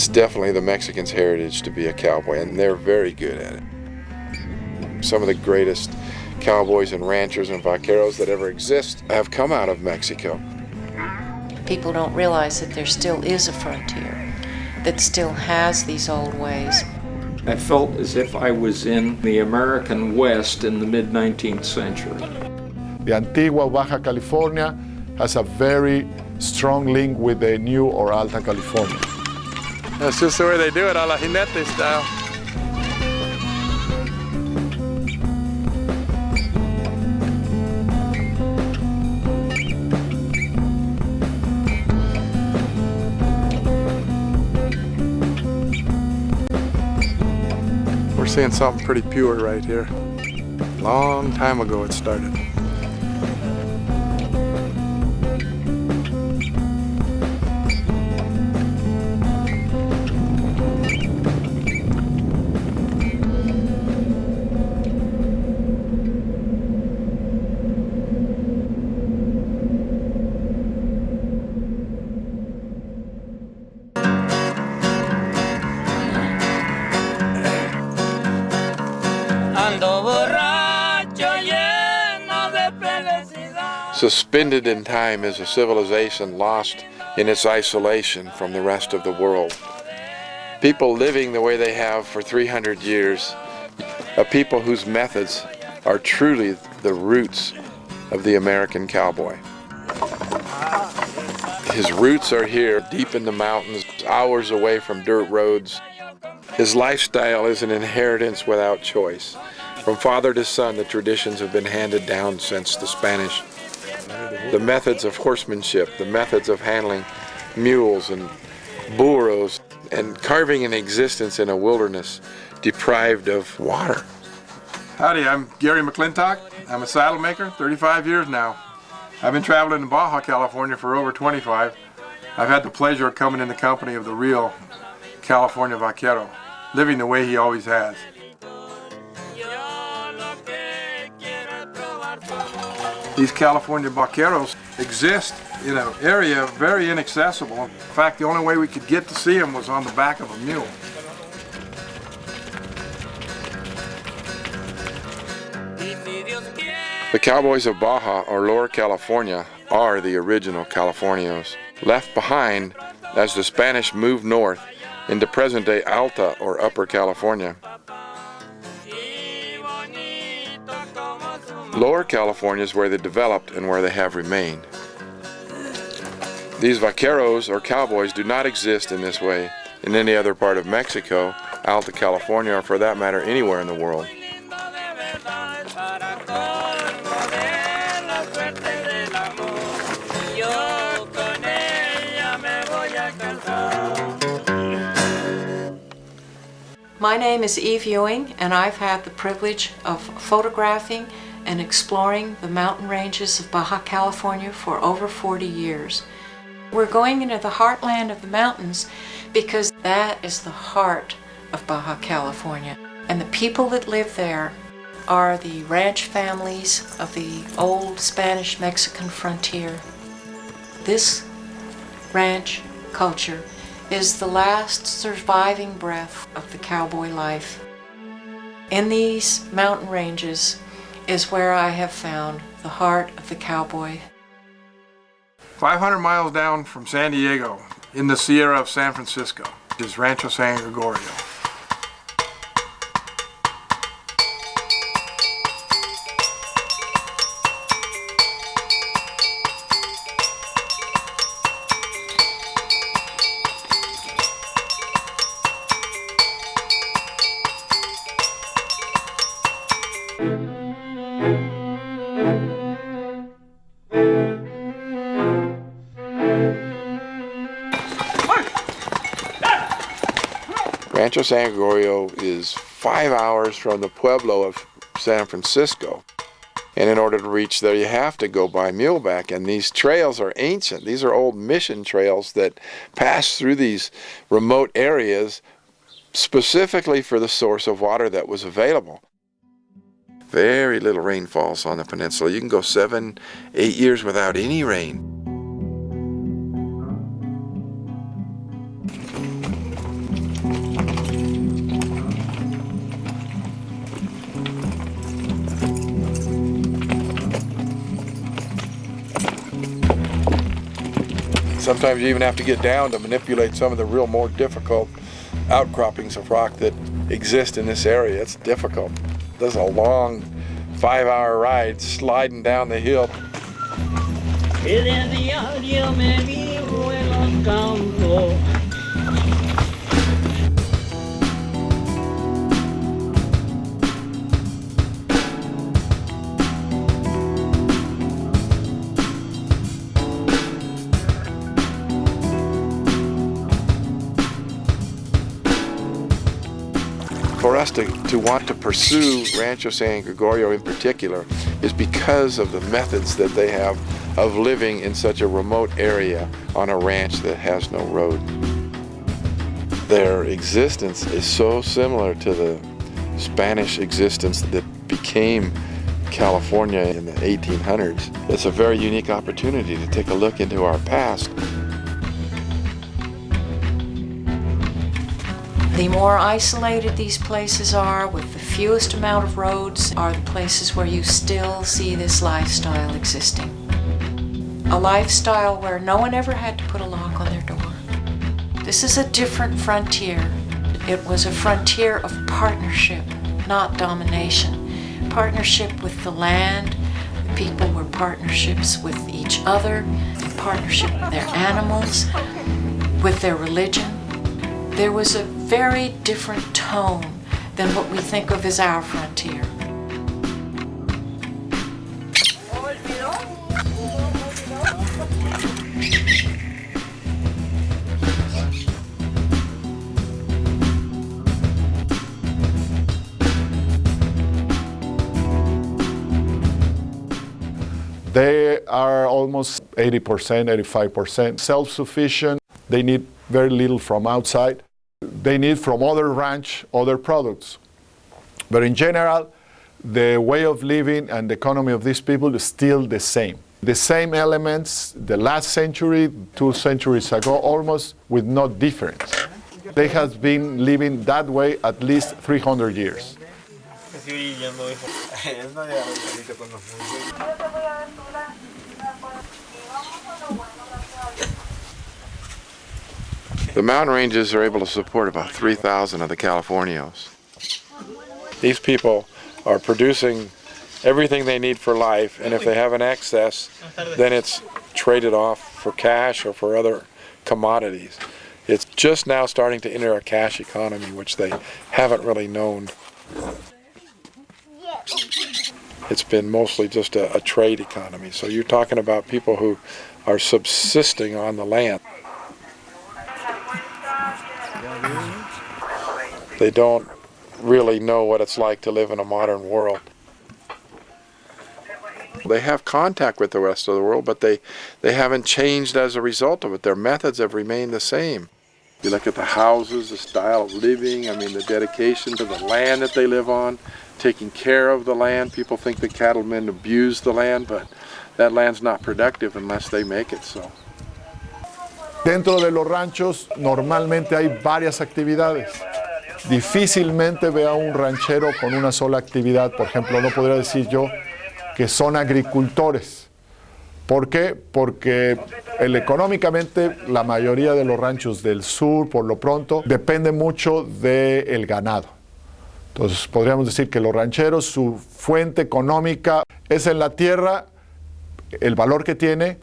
It's definitely the Mexicans' heritage to be a cowboy, and they're very good at it. Some of the greatest cowboys and ranchers and vaqueros that ever exist have come out of Mexico. People don't realize that there still is a frontier that still has these old ways. I felt as if I was in the American West in the mid 19th century. The Antigua Baja California has a very strong link with the New or Alta California. That's just the way they do it, a la jineta style. We're seeing something pretty pure right here. Long time ago it started. Suspended in time is a civilization lost in its isolation from the rest of the world. People living the way they have for 300 years, a people whose methods are truly the roots of the American cowboy. His roots are here, deep in the mountains, hours away from dirt roads. His lifestyle is an inheritance without choice. From father to son, the traditions have been handed down since the Spanish. The methods of horsemanship, the methods of handling mules and burros, and carving an existence in a wilderness deprived of water. Howdy, I'm Gary McClintock. I'm a saddle maker, 35 years now. I've been traveling in Baja, California for over 25. I've had the pleasure of coming in the company of the real California vaquero, living the way he always has. These California vaqueros exist in an area very inaccessible. In fact, the only way we could get to see them was on the back of a mule. The cowboys of Baja or Lower California are the original Californios, left behind as the Spanish moved north into present-day Alta or Upper California. Lower California is where they developed and where they have remained. These vaqueros or cowboys do not exist in this way in any other part of Mexico, Alta California, or for that matter anywhere in the world. My name is Eve Ewing and I've had the privilege of photographing and exploring the mountain ranges of Baja California for over 40 years. We're going into the heartland of the mountains because that is the heart of Baja California. And the people that live there are the ranch families of the old Spanish-Mexican frontier. This ranch culture is the last surviving breath of the cowboy life. In these mountain ranges is where I have found the heart of the cowboy. 500 miles down from San Diego, in the Sierra of San Francisco, is Rancho San Gregorio. Rancho San Gregorio is five hours from the pueblo of San Francisco. And in order to reach there, you have to go by muleback. And these trails are ancient. These are old mission trails that pass through these remote areas specifically for the source of water that was available. Very little rain falls on the peninsula. You can go seven, eight years without any rain. Sometimes you even have to get down to manipulate some of the real more difficult outcroppings of rock that exist in this area. It's difficult. There's a long five hour ride sliding down the hill. Us to, to want to pursue Rancho San Gregorio in particular is because of the methods that they have of living in such a remote area on a ranch that has no road. Their existence is so similar to the Spanish existence that became California in the 1800s. It's a very unique opportunity to take a look into our past The more isolated these places are, with the fewest amount of roads, are the places where you still see this lifestyle existing. A lifestyle where no one ever had to put a lock on their door. This is a different frontier. It was a frontier of partnership, not domination. Partnership with the land, the people were partnerships with each other, partnership with their animals, with their religion. There was a very different tone than what we think of as our frontier. They are almost 80%, 85% self-sufficient. They need very little from outside they need from other ranch other products. But in general, the way of living and the economy of these people is still the same. The same elements the last century, two centuries ago, almost with no difference. They have been living that way at least 300 years. The mountain ranges are able to support about 3,000 of the Californios. These people are producing everything they need for life, and if they have an excess, then it's traded off for cash or for other commodities. It's just now starting to enter a cash economy, which they haven't really known. It's been mostly just a, a trade economy. So you're talking about people who are subsisting on the land. They don't really know what it's like to live in a modern world. They have contact with the rest of the world, but they, they haven't changed as a result of it. Their methods have remained the same. You look at the houses, the style of living, I mean the dedication to the land that they live on, taking care of the land. People think the cattlemen abuse the land, but that land's not productive unless they make it so. Dentro de los ranchos normalmente hay varias actividades. Difícilmente vea un ranchero con una sola actividad. Por ejemplo, no podría decir yo que son agricultores. ¿Por qué? Porque económicamente la mayoría de los ranchos del sur, por lo pronto, depende mucho del ganado. Entonces podríamos decir que los rancheros, su fuente económica es en la tierra, el valor que tiene,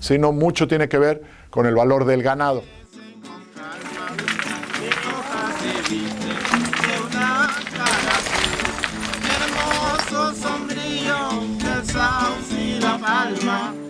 sino mucho tiene que ver con el valor del ganado. Alma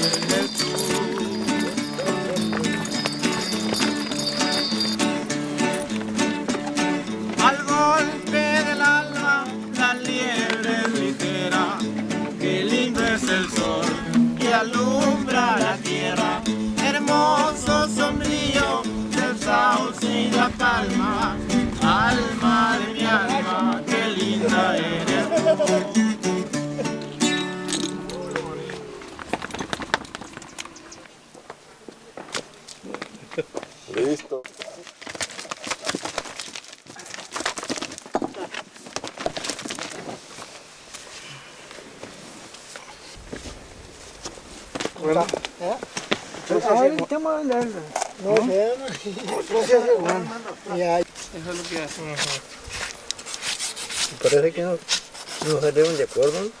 Let's Tá. É? Então, ah, ele tem uma olhada. Novena hum? e trozezegona. E aí? Esse lugar. Uhum. Parece que não, não redeu de acordo.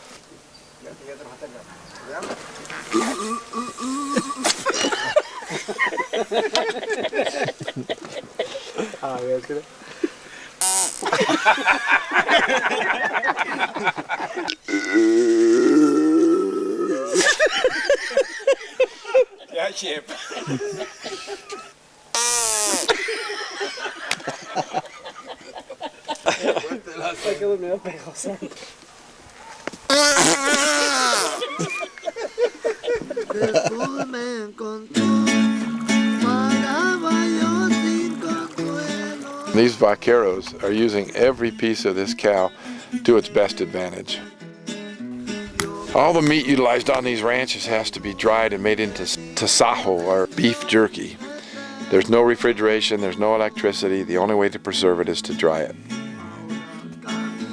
ah, velho, que... Ah. consuelo. These vaqueros are using every piece of this cow to its best advantage. All the meat utilized on these ranches has to be dried and made into tasajo or beef jerky. There's no refrigeration, there's no electricity. The only way to preserve it is to dry it.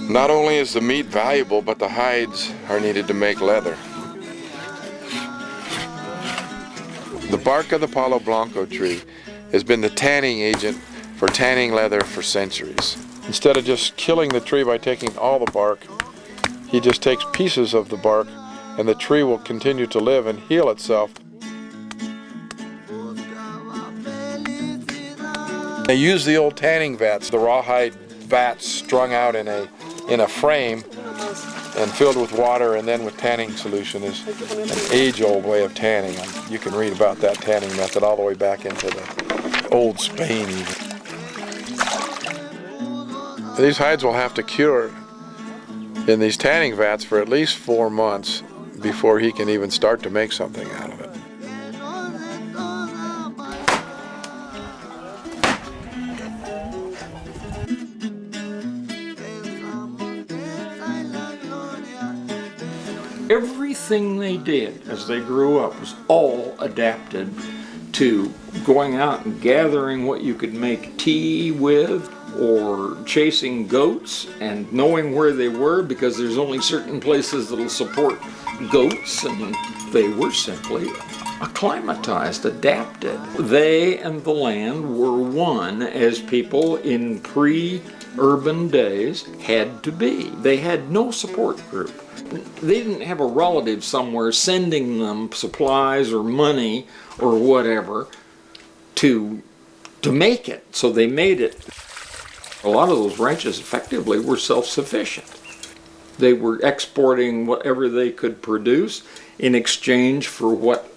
Not only is the meat valuable, but the hides are needed to make leather. The bark of the Palo Blanco tree has been the tanning agent for tanning leather for centuries. Instead of just killing the tree by taking all the bark, he just takes pieces of the bark and the tree will continue to live and heal itself. They use the old tanning vats, the rawhide vats strung out in a in a frame and filled with water and then with tanning solution is an age-old way of tanning. You can read about that tanning method all the way back into the old Spain even. These hides will have to cure in these tanning vats for at least four months before he can even start to make something out of it. Everything they did as they grew up was all adapted to going out and gathering what you could make tea with or chasing goats and knowing where they were because there's only certain places that'll support goats and they were simply acclimatized, adapted. They and the land were one as people in pre-urban days had to be. They had no support group. They didn't have a relative somewhere sending them supplies or money or whatever to to make it. So they made it. A lot of those ranches effectively were self-sufficient. They were exporting whatever they could produce in exchange for what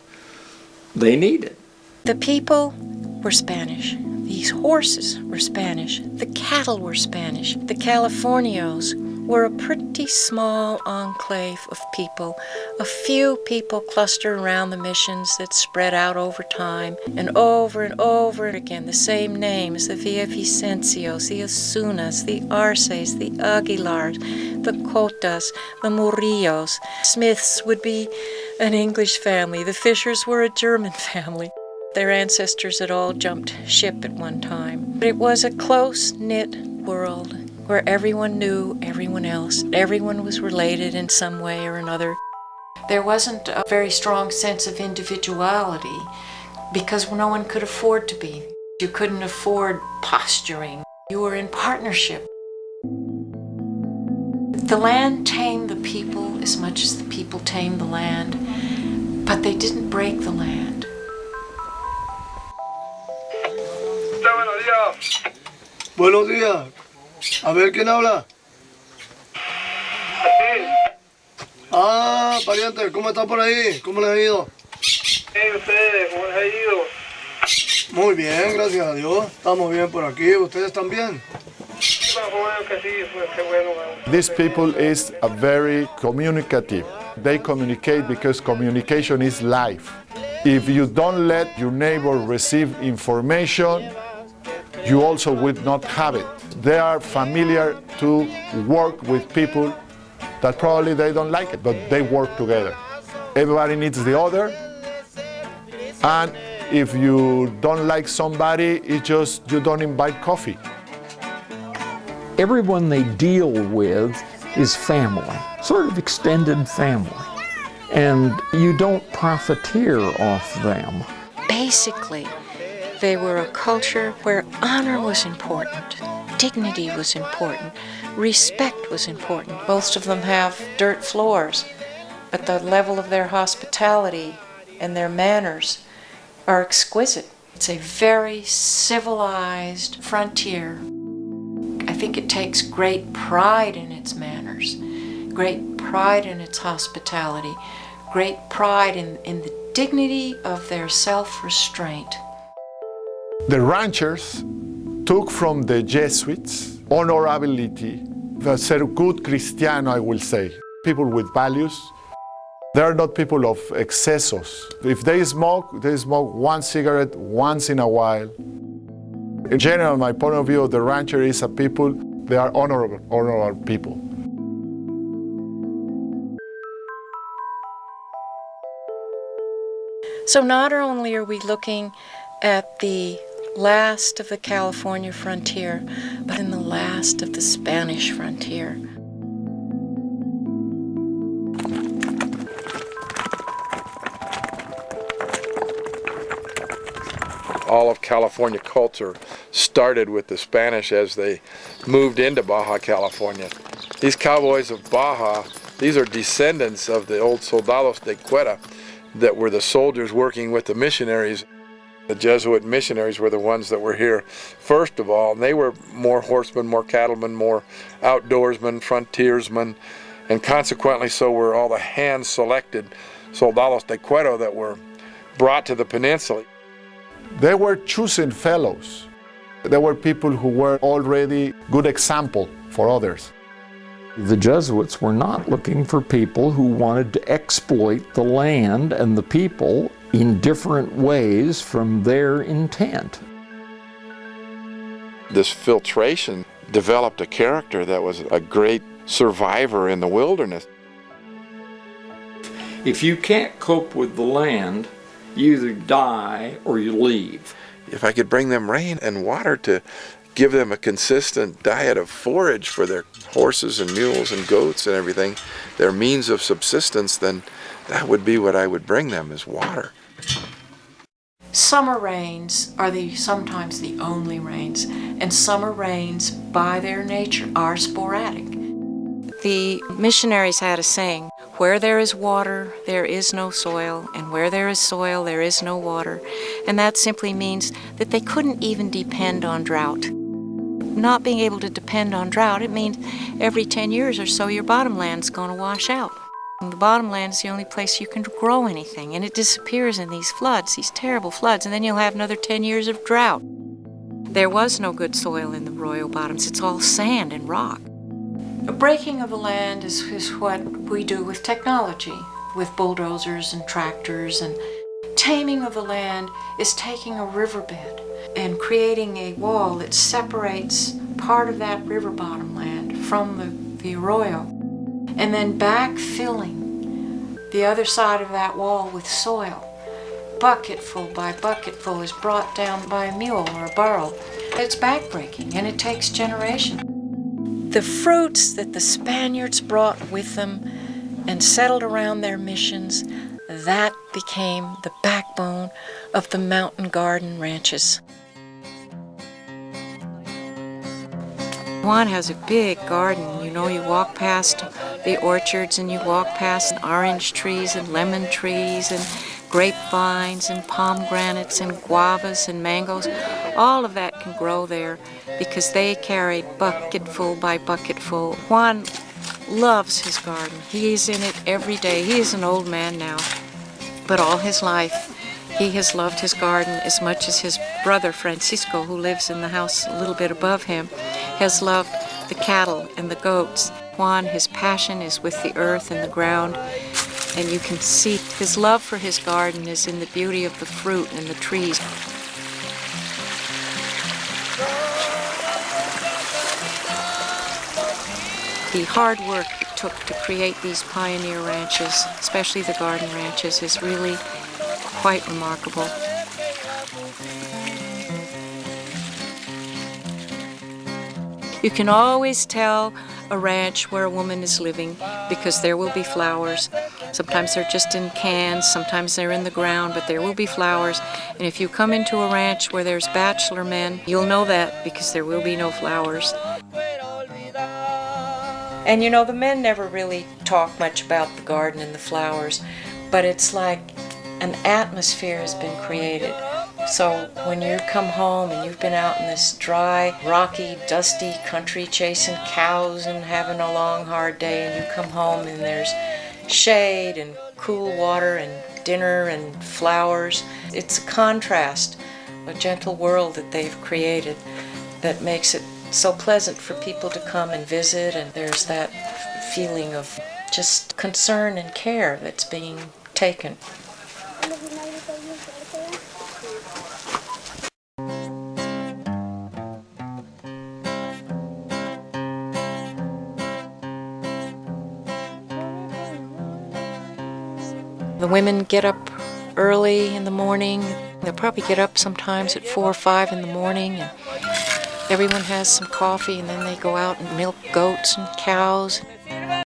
they needed. The people were Spanish. These horses were Spanish. The cattle were Spanish. The Californios were a pretty small enclave of people. A few people clustered around the missions that spread out over time and over and over again the same names the Villavicencios, the Osunas, the Arces, the Aguilars, the Cotas, the Murillos. Smiths would be an English family. The Fishers were a German family. Their ancestors had all jumped ship at one time. But it was a close knit world where everyone knew everyone else. Everyone was related in some way or another. There wasn't a very strong sense of individuality because no one could afford to be. You couldn't afford posturing. You were in partnership. The land tamed the people as much as the people tamed the land, but they didn't break the land. buenos días. Buenos días. A ver, ¿quién habla? Ah, pariente, ¿cómo está por ahí? ¿Cómo les ha ido? ¿Y ustedes cómo les ha ido? Muy bien, gracias a Dios. Estamos bien por aquí. ¿Ustedes también? Sí, bueno, bueno, que sí, pues qué bueno. bueno. These people is a very communicative. They communicate because communication is life. If you don't let your neighbor receive information, you also will not have it. They are familiar to work with people that probably they don't like it, but they work together. Everybody needs the other. And if you don't like somebody, it's just you don't invite coffee. Everyone they deal with is family, sort of extended family. And you don't profiteer off them. Basically, they were a culture where honor was important, dignity was important, respect was important. Most of them have dirt floors, but the level of their hospitality and their manners are exquisite. It's a very civilized frontier. I think it takes great pride in its manners, great pride in its hospitality, great pride in, in the dignity of their self-restraint. The ranchers took from the Jesuits honorability, the ser good Cristiano, I will say, people with values. They are not people of excessos. If they smoke, they smoke one cigarette once in a while. In general, my point of view of the rancher is a people, they are honorable, honorable people. So not only are we looking at the last of the California frontier, but in the last of the Spanish frontier. all of California culture started with the Spanish as they moved into Baja California. These cowboys of Baja, these are descendants of the old soldados de Cuera that were the soldiers working with the missionaries. The Jesuit missionaries were the ones that were here first of all, and they were more horsemen, more cattlemen, more outdoorsmen, frontiersmen, and consequently so were all the hand-selected soldados de Cuera that were brought to the peninsula. They were choosing fellows. There were people who were already good example for others. The Jesuits were not looking for people who wanted to exploit the land and the people in different ways from their intent. This filtration developed a character that was a great survivor in the wilderness. If you can't cope with the land, you either die or you leave. If I could bring them rain and water to give them a consistent diet of forage for their horses and mules and goats and everything, their means of subsistence, then that would be what I would bring them is water. Summer rains are the sometimes the only rains, and summer rains by their nature are sporadic. The missionaries had a saying, where there is water, there is no soil, and where there is soil, there is no water. And that simply means that they couldn't even depend on drought. Not being able to depend on drought, it means every 10 years or so your bottom bottomland's going to wash out. And the bottomland is the only place you can grow anything, and it disappears in these floods, these terrible floods, and then you'll have another 10 years of drought. There was no good soil in the arroyo Bottoms. It's all sand and rock. A breaking of the land is, is what we do with technology, with bulldozers and tractors, and taming of the land is taking a riverbed and creating a wall that separates part of that river bottom land from the, the arroyo, and then backfilling the other side of that wall with soil. Bucketful by bucketful is brought down by a mule or a burro. It's backbreaking and it takes generations. The fruits that the Spaniards brought with them and settled around their missions, that became the backbone of the mountain garden ranches. Juan has a big garden. You know, you walk past the orchards and you walk past orange trees and lemon trees and grapevines and pomegranates and guavas and mangoes. All of that can grow there because they carry bucketful by bucketful. Juan loves his garden. He's in it every day. He is an old man now, but all his life he has loved his garden as much as his brother Francisco, who lives in the house a little bit above him, has loved the cattle and the goats. Juan, his passion is with the earth and the ground, and you can see his love for his garden is in the beauty of the fruit and the trees. The hard work it took to create these pioneer ranches, especially the garden ranches, is really quite remarkable. You can always tell a ranch where a woman is living because there will be flowers. Sometimes they're just in cans, sometimes they're in the ground, but there will be flowers. And if you come into a ranch where there's bachelor men, you'll know that because there will be no flowers. And you know, the men never really talk much about the garden and the flowers, but it's like an atmosphere has been created. So when you come home and you've been out in this dry, rocky, dusty country chasing cows and having a long, hard day, and you come home and there's shade and cool water and dinner and flowers, it's a contrast, a gentle world that they've created that makes it so pleasant for people to come and visit, and there's that feeling of just concern and care that's being taken. The women get up early in the morning. They'll probably get up sometimes at 4 or 5 in the morning and everyone has some coffee and then they go out and milk goats and cows.